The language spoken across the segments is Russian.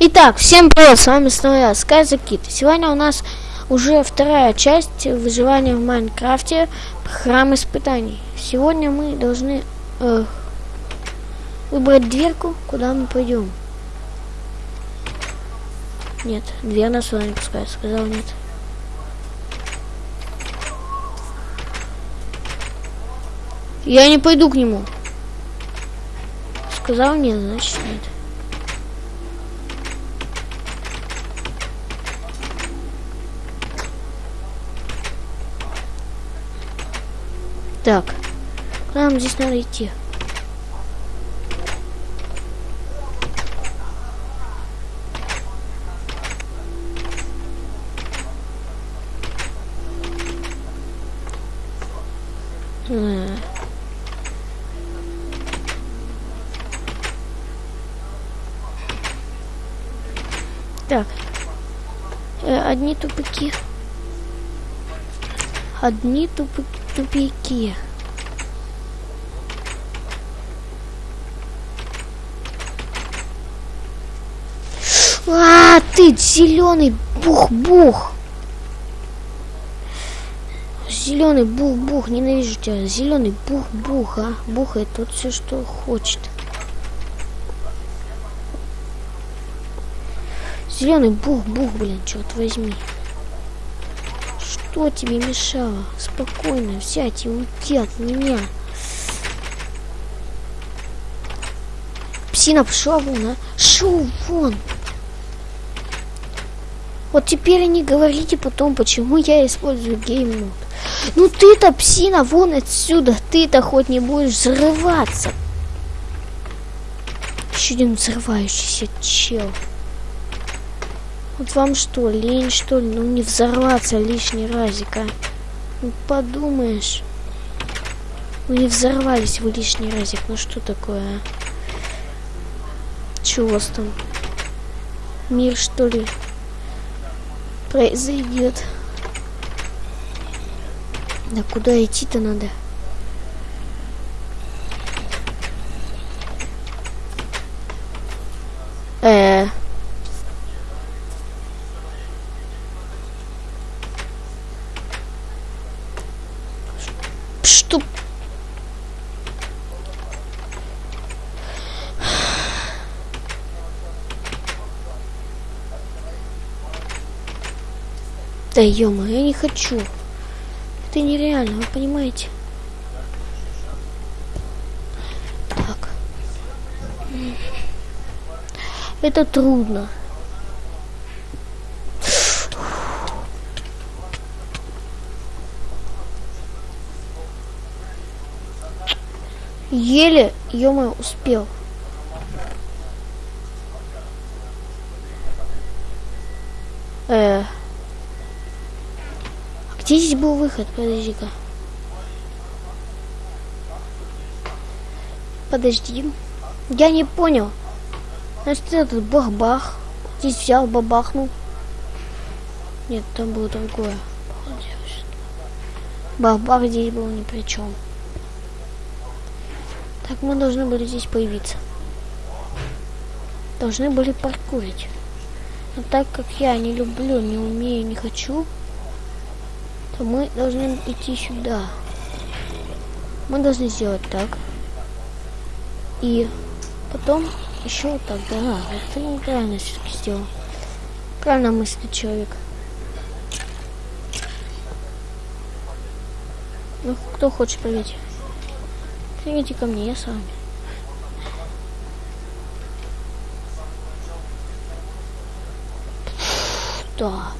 Итак, всем привет, с вами снова я, Скайзакит. Сегодня у нас уже вторая часть выживания в Майнкрафте, храм испытаний. Сегодня мы должны э, выбрать дверку, куда мы пойдем. Нет, дверь нас сюда не пускает, сказал нет. Я не пойду к нему. Сказал нет, значит нет. Так, куда нам здесь надо идти? Э. Так, э, одни тупики. Одни тупики тупики. А, ты зеленый бух-бух. Зеленый бух-бух, ненавижу тебя. Зеленый бух-бух, а. Бухает тут все, что хочет. Зеленый бух-бух, блин, черт возьми. Что тебе мешало? Спокойно, сядь и уйди от меня. Псина, пошла вон, а? Шел вон. Вот теперь не говорите потом, почему я использую гейммод. Ну ты-то, псина, вон отсюда. Ты-то хоть не будешь взрываться. Еще один взрывающийся чел. Вот вам что, лень что ли? Ну не взорваться лишний разик, а? Ну подумаешь. Ну не взорвались вы лишний разик. Ну что такое, а? Чего у вас там? Мир что ли? Произойдет. Да куда идти-то надо? Э. -э. Что? Да ё я не хочу. Это нереально, вы понимаете? Так. Это трудно. Еле, ё успел. Э, -э. Где здесь был выход? Подожди-ка. Подожди. Я не понял. Значит, этот бах-бах. Здесь взял, бабахнул. Нет, там было другое. Бах-бах здесь был ни при чем. Так мы должны были здесь появиться. Должны были паркурить. Но так как я не люблю, не умею, не хочу, то мы должны идти сюда. Мы должны сделать так. И потом еще вот так. Да, это неправильно все-таки сделал. Правильно мыслит человек. Ну, кто хочет проверить? Идите ко мне, я с вами. Да.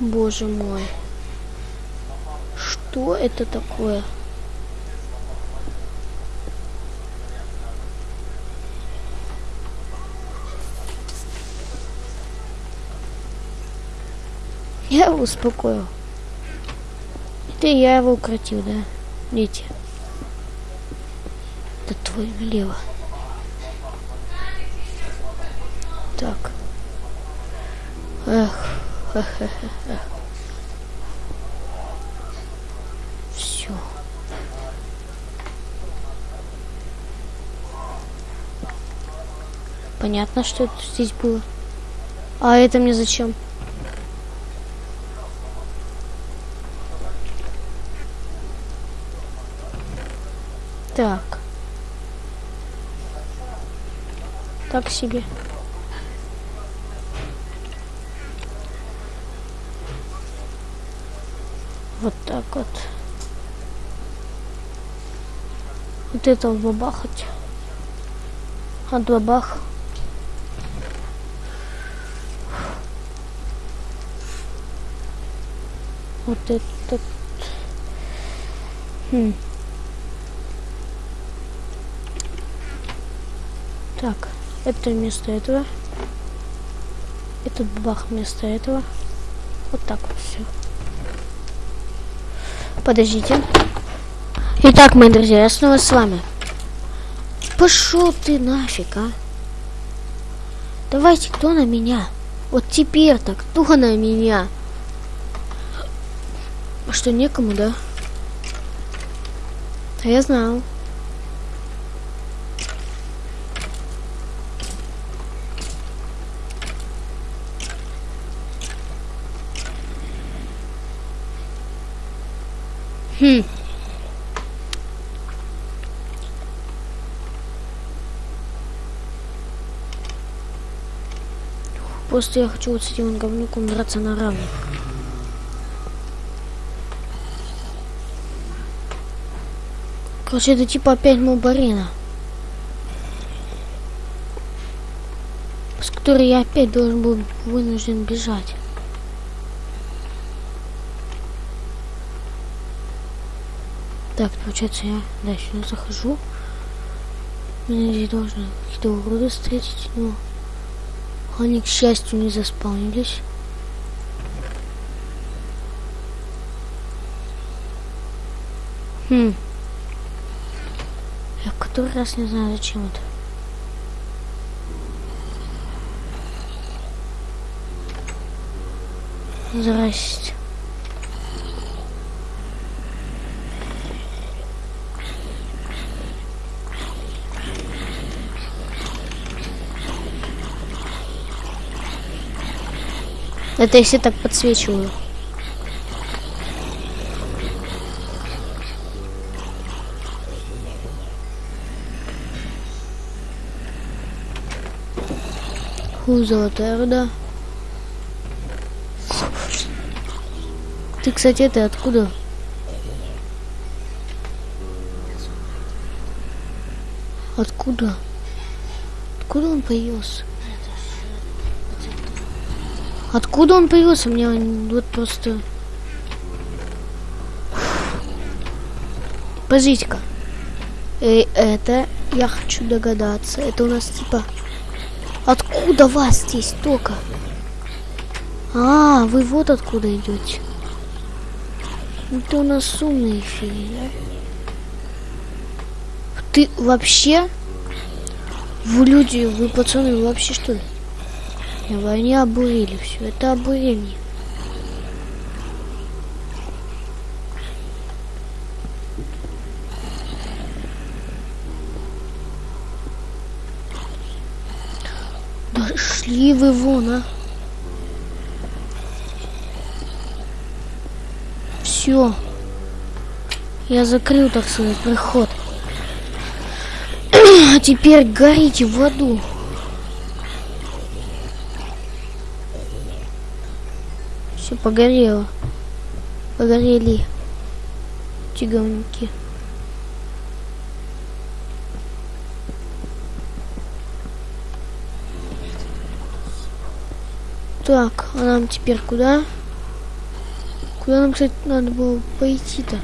Боже мой. Что это такое? Я его успокоил. Это я его укротил, да? Дети. Это твой налево. Так. Эх. все. Понятно, что это здесь было. А это мне зачем? Так. Так себе. Вот так вот. Вот это бабахать. От бабах. Вот этот. Хм. Так, это вместо этого. Этот бабах вместо этого. Вот так вот все. Подождите. Итак, мои друзья, я снова с вами. Пошел ты нафиг, а? Давайте, кто на меня? Вот теперь-то, кто на меня? А что, некому, да? А я знал. Хм. Просто я хочу вот с этим говнюком драться на равных. Короче, это типа опять мобарина. С которой я опять должен был вынужден бежать. Так, получается, я да, сюда захожу. Меня здесь должны какие-то уроды встретить, но они, к счастью, не заспаунились. Хм. Я который раз не знаю, зачем это. Здрасте. Это если так подсвечиваю. Ху, золотая руда. Ты, кстати, ты откуда? Откуда? Откуда он появился? Откуда он появился? Мне вот просто... Подождите-ка. Эй, это я хочу догадаться. Это у нас типа... Откуда вас здесь только? А, вы вот откуда идете. Это у нас умные феи, да? Ты вообще? Вы люди, вы пацаны, вы вообще что ли? Они обурили все. Это обурение. Да шли вы вон, а. Все. Я закрыл, так сказать, проход. а теперь горите в аду. Все погорело. Погорели. Тиговники. Так, а нам теперь куда? Куда нам, кстати, надо было пойти-то?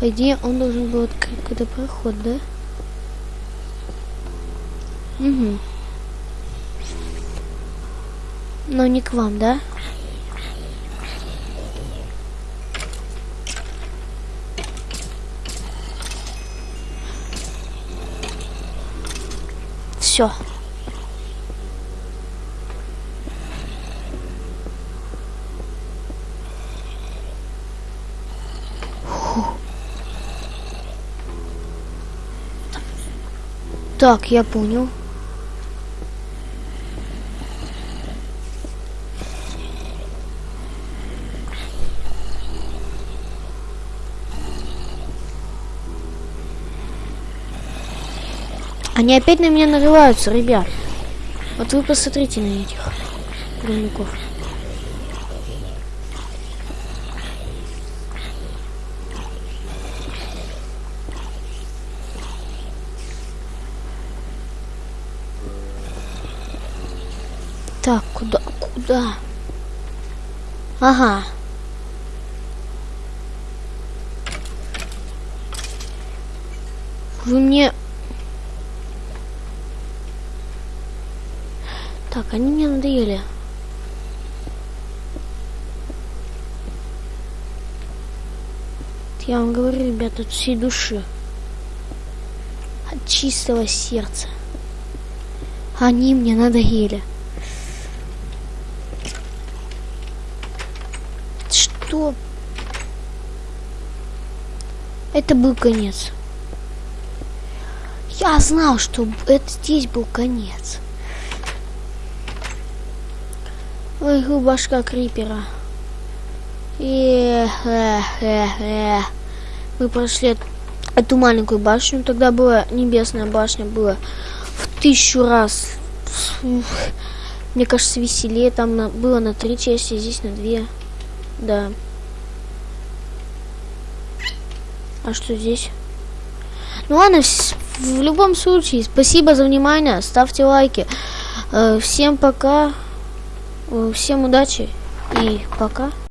По идее, он должен был открыть какой-то проход, да? Угу. Но не к вам, да? Все. Так, я понял. Они опять на меня нарываются, ребят. Вот вы посмотрите на этих говнюков. Так, куда, куда? Ага. Вы мне... Так, они мне надоели. Я вам говорю, ребята, от всей души. От чистого сердца. Они мне надоели. Что? Это был конец. Я знал, что это здесь был конец. Ой, башка крипера. И э, э, э. мы прошли эту маленькую башню. Тогда была небесная башня, была в тысячу раз. Мне кажется, веселее. Там на, было на три части, здесь на две. Да. А что здесь? Ну ладно, в любом случае, спасибо за внимание. Ставьте лайки. Всем пока. Всем удачи и пока.